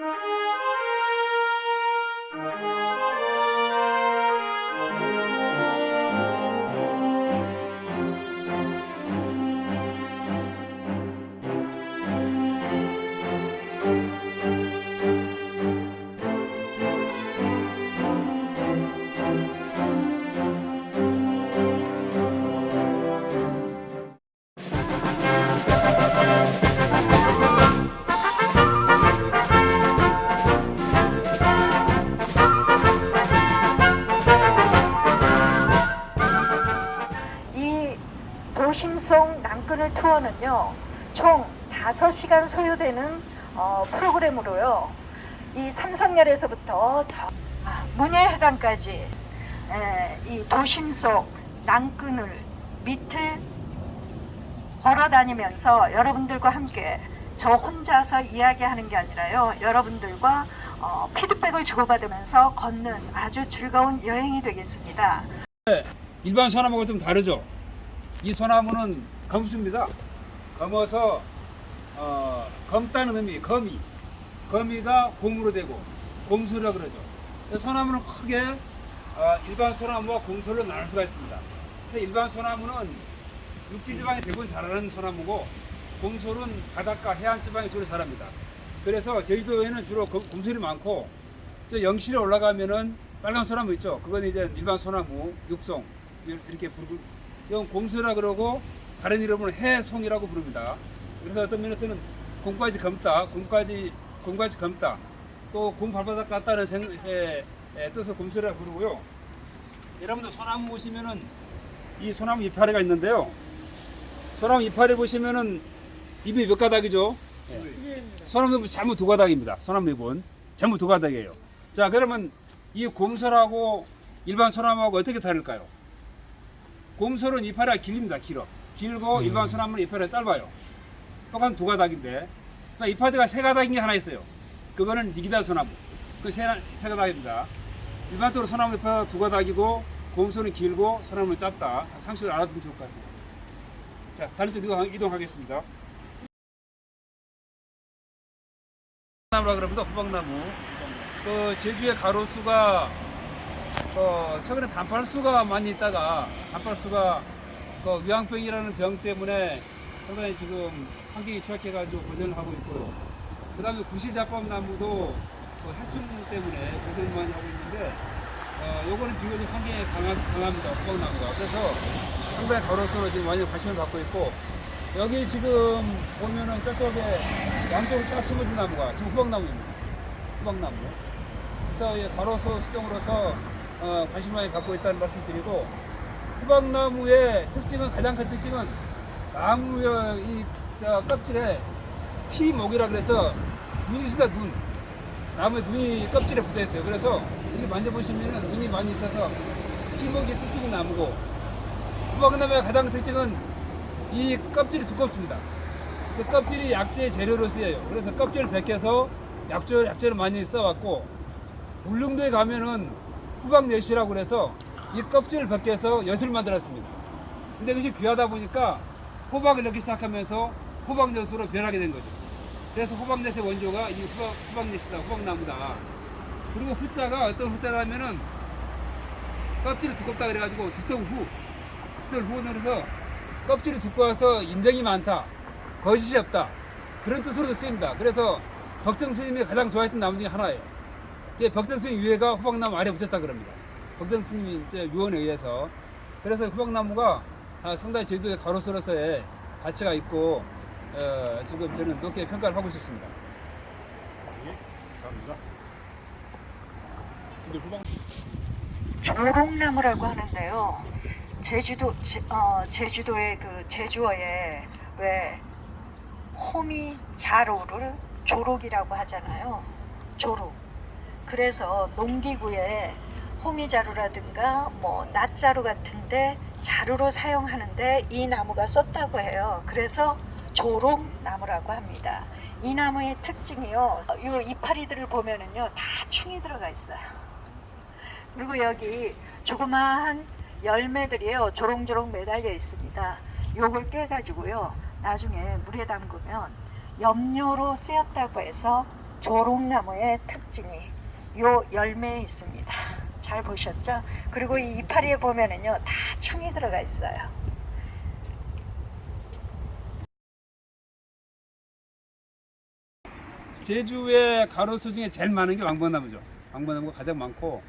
이 도심송 낭끈을 투어는요 총 5시간 소요되는 어, 프로그램으로요 이 삼성열에서부터 저 아, 문예회관까지 에, 이 도심 속 낭끈을 밑을 걸어 다니면서 여러분들과 함께 저 혼자서 이야기하는 게 아니라요 여러분들과 어, 피드백을 주고받으면서 걷는 아주 즐거운 여행이 되겠습니다. 일반 소나무가 좀 다르죠. 이 소나무는 검수입니다. 검어서 어, 검다는 의미, 거미. 거미가 곰으로 되고 곰수라 그러죠. 소나무는 크게 어, 일반 소나무와 곰수로 나눌 수가 있습니다. 일반 소나무는 육지 지방에 대부분 자라는 소나무고 곰솔은 바닷가 해안 지방에 주로 자랍니다. 그래서 제주도에는 주로 곰- 곰솔이 많고 저 영실에 올라가면은 빨간 소나무 있죠. 그건 이제 일반 소나무, 육송 이렇게 부르고 이건 곰소라 그러고 다른 이름으로 해송이라고 부릅니다. 그래서 어떤 면에서는 곰까지 검다, 곰까지 곰까지 검다, 또곰 발바닥 같다는 생, 에, 에, 뜻을 곰소리라 부르고요. 여러분들 소나무 보시면은 이 소나무 이파리가 있는데요. 소나무 이파리 보시면은 입이 몇 가닥이죠? 예. 소나무 잎은 전부 두 가닥입니다. 소나무 잎은 전부 두 가닥이에요. 자 그러면 이 곰솔하고 일반 소나무하고 어떻게 다를까요? 곰솔은 이파리가 길입니다. 길어. 길고 일반 소나무는 이파리가 짧아요. 똑같은 두 가닥인데 그러니까 이파리가 세 가닥인 게 하나 있어요. 그거는 니기다 소나무. 그세 세 가닥입니다. 일반적으로 소나무 이파리가 두 가닥이고 곰솔은 길고 소나무는 짧다. 상식을 알아두면 좋을 것 같아요. 자 다른 쪽 이동, 이동하겠습니다. 나무라 그럽니다. 호박나무. 그 제주의 가로수가 어, 최근에 단팔수가 많이 있다가 단팔수가 그 위황병이라는 병 때문에 상당히 지금 환경이 취약해가지고 고전을 하고 있고요. 그 다음에 구실자법나무도 그 해충 때문에 고생을 많이 하고 있는데 어, 요거는 비교적 환경에 강하, 강합니다. 호박나무가. 그래서 상당히 가로수로 지금 많이 관심을 받고 있고 여기 지금 보면은 저쪽에 양쪽으로 쫙 심어진 나무가 지금 호박나무입니다. 호박나무. 그래서 이 가로수 수종으로서 어, 관심 많이 받고 있다는 말씀 드리고 호박나무의 특징은 가장 큰 특징은 나무의 이 저 껍질에 피목이라 그래서 눈이 있습니다 눈. 나무에 눈이 껍질에 붙어 있어요. 그래서 이렇게 만져보시면 눈이 많이 있어서 피목이 특징인 나무고 호박나무의 가장 큰 특징은 이 껍질이 두껍습니다. 그 껍질이 약재의 재료로 쓰여요. 그래서 껍질을 벗겨서 약재, 약재를 많이 써왔고 울릉도에 가면은 후박엿이라고 그래서 이 껍질을 벗겨서 엿을 만들었습니다. 근데 그것이 귀하다 보니까 호박을 넣기 시작하면서 호박엿으로 변하게 된 거죠. 그래서 호박엿의 원조가 이 후박, 후박엿이다, 호박나무다. 그리고 후자가 어떤 후자라면은 껍질이 두껍다 그래가지고 두텁 후, 두텁 후는 그래서 껍질이 두꺼워서 인정이 많다, 거짓이 없다 그런 뜻으로도 쓰입니다. 그래서 덕정 스님이 가장 좋아했던 나무 중에 하나예요. 예, 벽전 스님 위에가 호박나무 아래 붙였다 그럽니다. 벽전 스님 이제 유언에 의해서 그래서 호박나무가 아, 상당히 제주도의 가로수로서의 가치가 있고 어, 지금 저는 높게 평가를 하고 싶습니다. 감사합니다. 근데 후방 조롱나무라고 하는데요. 제주도 제, 어, 제주도의 그 제주어에 왜 호미 자로를 조록이라고 하잖아요. 조록. 그래서 농기구에 호미자루라든가 뭐 낫자루 같은데 자루로 사용하는데 이 나무가 썼다고 해요. 그래서 조롱나무라고 합니다. 이 나무의 특징이요. 이 이파리들을 보면은요 다 충이 들어가 있어요. 그리고 여기 조그마한 열매들이요 조롱조롱 매달려 있습니다. 요걸 깨가지고요 나중에 물에 담그면 염료로 쓰였다고 해서 조롱나무의 특징이 요 열매에 있습니다. 잘 보셨죠? 그리고 이 이파리에 보면은요 다 충이 들어가 있어요. 제주의 가로수 중에 제일 많은 게 왕벚나무죠. 왕벚나무가 가장 많고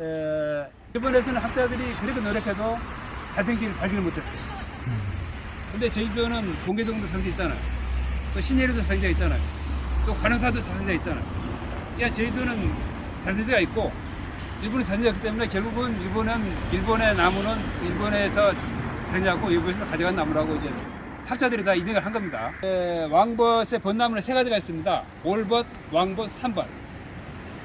에, 일본에서는 학자들이 그렇게 노력해도 자생지를 발견을 못했어요. 근데 제주도는 공개동도 상자 있잖아요. 또 신예리도 상자 있잖아요. 또 관음사도 상자 있잖아요. 야 제주도는 자생지가 있고 자생지가 있기 때문에 결국은 일본은 일본의 나무는 일본에서 자생지하고 일본에서 가져간 나무라고 이제 학자들이 다 인정을 한 겁니다. 에, 왕벗의 벚나무는 세 가지가 있습니다. 올벗, 왕벗, 삼벗.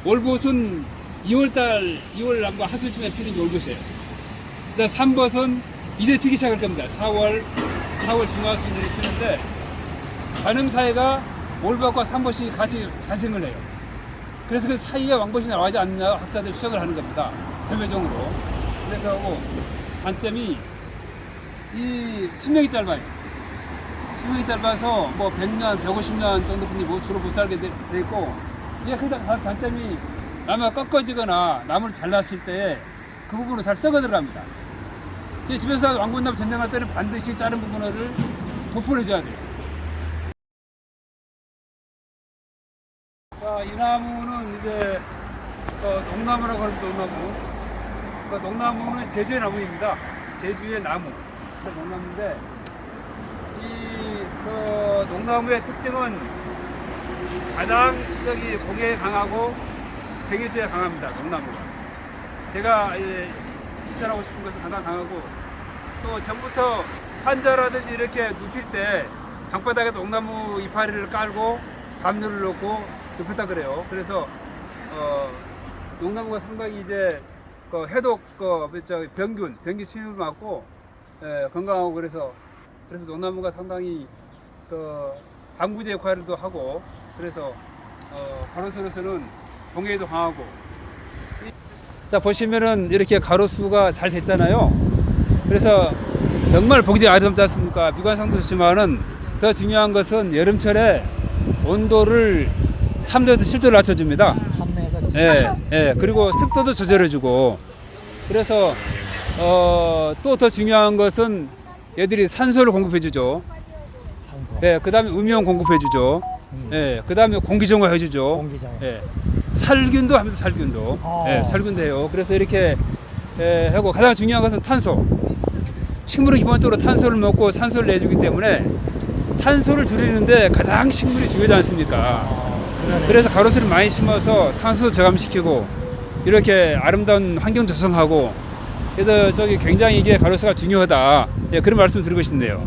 올벗은 2월달, 2월 남과 하순쯤에 피는 게 올벗이에요. 그다음 삼벗은 이제 피기 시작할 겁니다. 4월, 4월 중하순에 피는데 관음 사이가 올벗과 삼벗이 같이 자생을 해요. 그래서 그 사이에 왕벗이 나와지 않나 학자들 추정을 하는 겁니다. 대표적으로. 그래서 하고 단점이 이 수명이 짧아요. 수명이 짧아서 뭐 100년, 150년 정도 분이 뭐 주로 못 살게 돼, 돼 있고 이게 단- 단점이 나무가 꺾어지거나 나무를 잘랐을 때 그 부분으로 잘 썩어 들어갑니다. 이 집에서 왕건나무 전쟁할 때는 반드시 자른 부분을 도포를 해줘야 돼요. 자, 이 나무는 이제 어, 농나무라고 하는 농나무. 그 농나무는 제주의 나무입니다. 제주의 나무. 농나무인데 이 그 농나무의 특징은 가장 저기 공해에 강하고 백일수에 강합니다. 농나무가. 제가 예, 추천하고 싶은 것은 가장 강하고 또 전부터 환자라든지 이렇게 눕힐 때 방바닥에 농나무 이파리를 깔고 담요를 놓고 눕혔다 그래요. 그래서 어, 농나무가 상당히 이제 그 해독 그 저, 병균 병균 침입을 막고 예, 건강하고 그래서 그래서 농나무가 상당히 그 방부제 역할도 하고 그래서 어, 가로수로서는 동해에도 강하고 자 보시면은 이렇게 가로수가 잘 됐잖아요. 그래서 정말 보기 아름답지 않습니까? 미관상도 좋지만은 더 중요한 것은 여름철에 온도를 3도에서 7도를 낮춰줍니다. 예, 예. 그리고 습도도 조절해주고. 그래서 어, 또 더 중요한 것은 얘들이 산소를 공급해주죠. 산소. 예, 그다음에 음이온 공급해주죠. 음. 예, 그다음에 공기 정화해주죠. 공기 정화. 예, 살균도 하면서 살균도. 어. 예, 살균도 해요. 그래서 이렇게 예, 하고 가장 중요한 것은 탄소. 식물은 기본적으로 탄소를 먹고 산소를 내주기 때문에 탄소를 줄이는데 가장 식물이 중요하지 않습니까? 그래서 가로수를 많이 심어서 탄소도 저감시키고 이렇게 아름다운 환경 조성하고 그래서 저기 굉장히 이게 가로수가 중요하다 예, 그런 말씀 드리고 싶네요.